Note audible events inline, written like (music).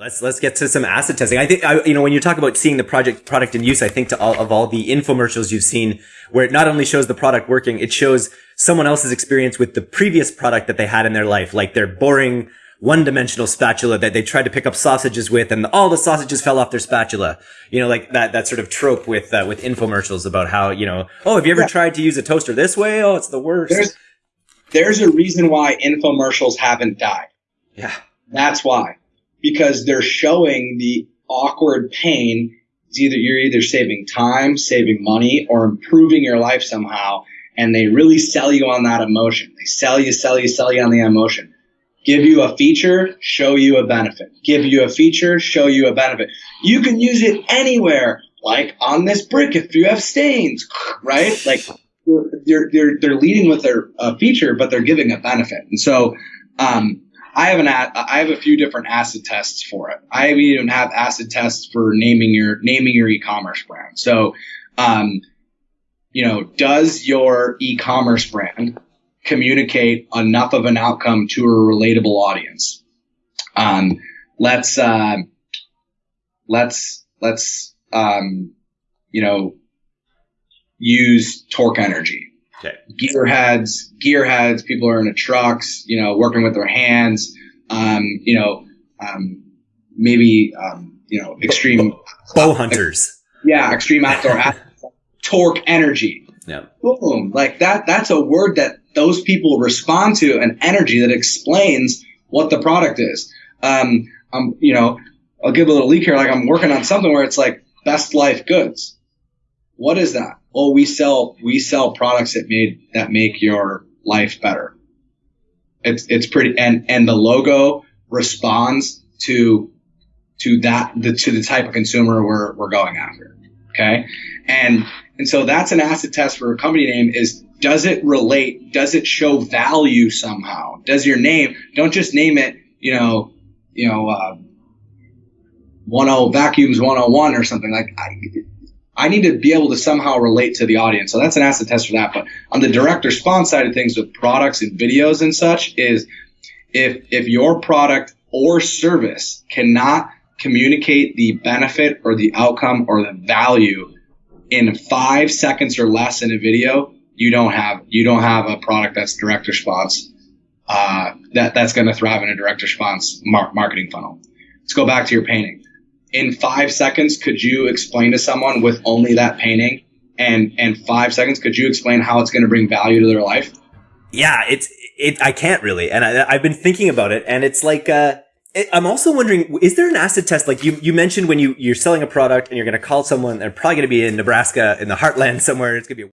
Let's let's get to some acid testing. I think I, you know when you talk about seeing the project product in use, I think to all of all the infomercials you've seen, where it not only shows the product working, it shows someone else's experience with the previous product that they had in their life, like their boring one-dimensional spatula that they tried to pick up sausages with, and all the sausages fell off their spatula. You know, like that that sort of trope with uh, with infomercials about how you know, oh, have you ever yeah. tried to use a toaster this way? Oh, it's the worst. There's, there's a reason why infomercials haven't died. Yeah, that's why because they're showing the awkward pain. It's either you're either saving time, saving money, or improving your life somehow. And they really sell you on that emotion. They sell you, sell you, sell you on the emotion. Give you a feature, show you a benefit. Give you a feature, show you a benefit. You can use it anywhere, like on this brick if you have stains, right? Like they're they're they're leading with their uh, feature, but they're giving a benefit. And so um, I have an I have a few different acid tests for it. I even have acid tests for naming your naming your e-commerce brand. So, um, you know, does your e-commerce brand communicate enough of an outcome to a relatable audience? Um, let's uh, let's let's um, you know use torque energy Okay. Gearheads, gearheads, people are in the trucks, you know, working with their hands, um, you know, um, maybe, um, you know, extreme bow hunters. Yeah, extreme outdoor torque energy. Yeah. Boom. Like that, that's a word that those people respond to, an energy that explains what the product is. Um, um, you know, I'll give a little leak here. Like I'm working on something where it's like best life goods. What is that? Oh, we sell we sell products that made that make your life better. It's it's pretty and and the logo responds to to that the to the type of consumer we're we're going after. Okay, and and so that's an acid test for a company name is does it relate? Does it show value somehow? Does your name don't just name it you know you know uh, 10 vacuums 101 or something like I, I need to be able to somehow relate to the audience. So that's an acid test for that. But on the direct response side of things with products and videos and such is if if your product or service cannot communicate the benefit or the outcome or the value in five seconds or less in a video, you don't have you don't have a product that's direct response uh, that that's going to thrive in a direct response mar- marketing funnel. Let's go back to your painting in five seconds, could you explain to someone with only that painting and and five seconds, could you explain how it's going to bring value to their life? Yeah, it's it. I can't really, and I, have been thinking about it, and it's like. Uh, I'm also wondering, is there an acid test? Like you, you mentioned when you, you're selling a product and you're going to call someone, they're probably going to be in Nebraska in the heartland (laughs) somewhere. It's going to be